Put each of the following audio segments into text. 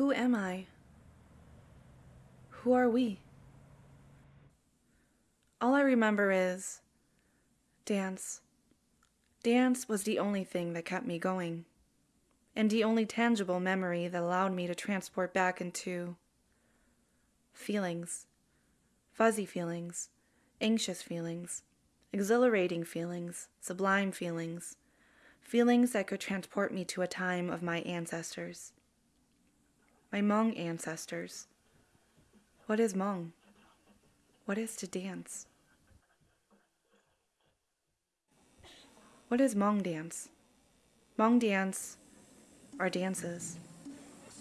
Who am I? Who are we? All I remember is dance. Dance was the only thing that kept me going, and the only tangible memory that allowed me to transport back into feelings fuzzy feelings, anxious feelings, exhilarating feelings, sublime feelings, feelings that could transport me to a time of my ancestors. My Hmong ancestors. What is Hmong? What is to dance? What is Hmong dance? Hmong dance are dances.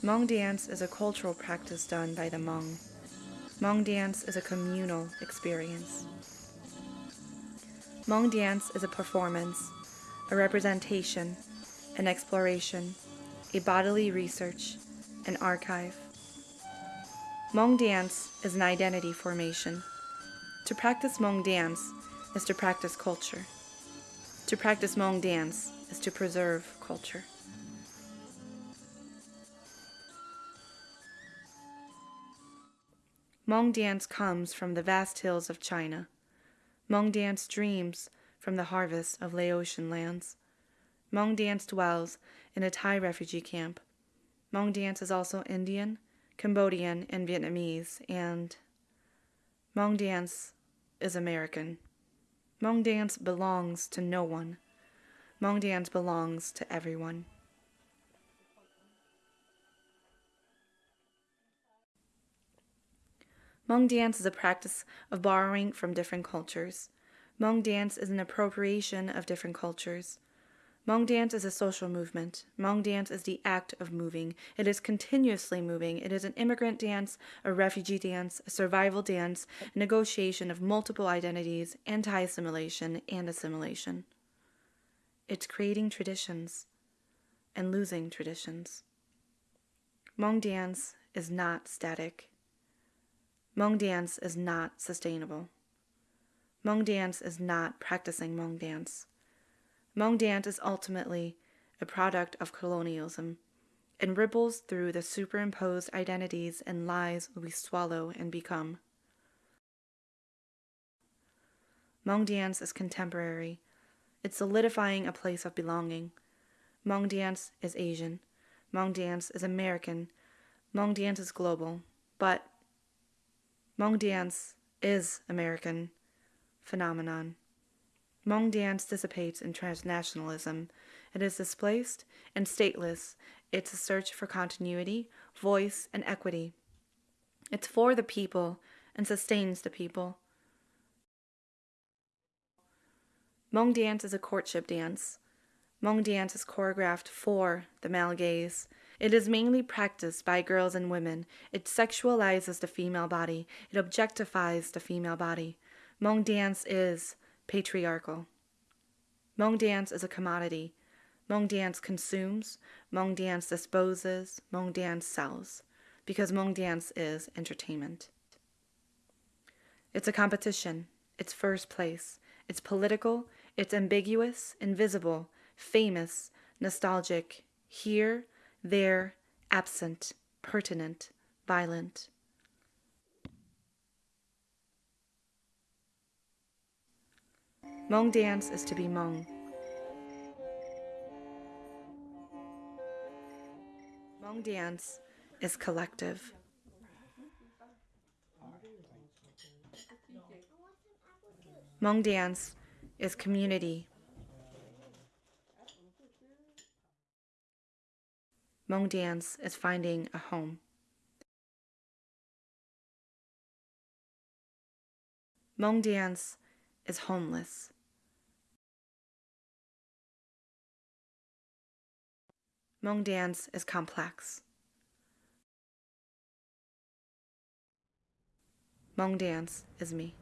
Hmong dance is a cultural practice done by the Hmong. Hmong dance is a communal experience. Hmong dance is a performance, a representation, an exploration, a bodily research, an archive. Hmong dance is an identity formation. To practice Hmong dance is to practice culture. To practice Hmong dance is to preserve culture. Hmong dance comes from the vast hills of China. Hmong dance dreams from the harvest of Laotian lands. Hmong dance dwells in a Thai refugee camp. Hmong dance is also Indian, Cambodian, and Vietnamese, and Hmong dance is American. Hmong dance belongs to no one. Hmong dance belongs to everyone. Hmong dance is a practice of borrowing from different cultures. Hmong dance is an appropriation of different cultures. Hmong dance is a social movement. Hmong dance is the act of moving. It is continuously moving. It is an immigrant dance, a refugee dance, a survival dance, a negotiation of multiple identities, anti assimilation, and assimilation. It's creating traditions and losing traditions. Hmong dance is not static. Hmong dance is not sustainable. Hmong dance is not practicing Hmong dance. Hmong dance is ultimately a product of colonialism and ripples through the superimposed identities and lies we swallow and become. Hmong dance is contemporary. It's solidifying a place of belonging. Hmong dance is Asian. Hmong dance is American. Hmong dance is global. But Hmong dance is American phenomenon. Hmong dance dissipates in transnationalism. It is displaced and stateless. It's a search for continuity, voice, and equity. It's for the people and sustains the people. Hmong dance is a courtship dance. Hmong dance is choreographed for the male gaze. It is mainly practiced by girls and women. It sexualizes the female body. It objectifies the female body. Hmong dance is patriarchal. Hmong dance is a commodity. Hmong dance consumes, Hmong dance disposes, Hmong dance sells, because Hmong dance is entertainment. It's a competition. It's first place. It's political. It's ambiguous, invisible, famous, nostalgic, here, there, absent, pertinent, violent. Hmong dance is to be Hmong. Hmong dance is collective. Hmong dance is community. Hmong dance is finding a home. Hmong dance is homeless. Hmong dance is complex. Hmong dance is me.